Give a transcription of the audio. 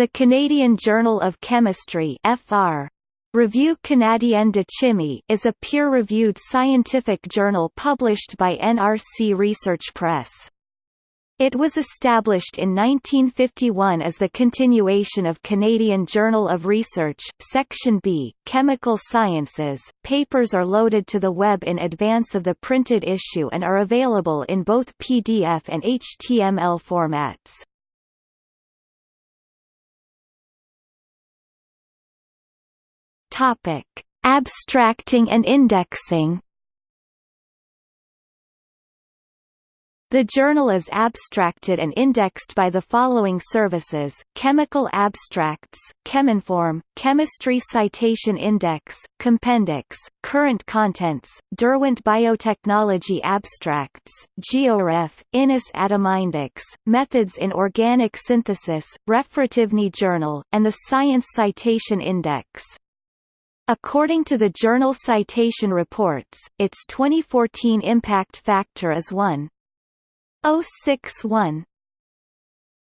The Canadian Journal of Chemistry FR. Revue canadienne de chimie is a peer-reviewed scientific journal published by NRC Research Press. It was established in 1951 as the continuation of Canadian Journal of Research, Section B, Chemical Sciences. Papers are loaded to the web in advance of the printed issue and are available in both PDF and HTML formats. Topic: Abstracting and indexing. The journal is abstracted and indexed by the following services, Chemical Abstracts, Cheminform, Chemistry Citation Index, Compendex, Current Contents, Derwent Biotechnology Abstracts, GeoRef, INIS Atomindex, Methods in Organic Synthesis, Referativny Journal, and the Science Citation Index. According to the Journal Citation Reports, its 2014 impact factor is 1.061.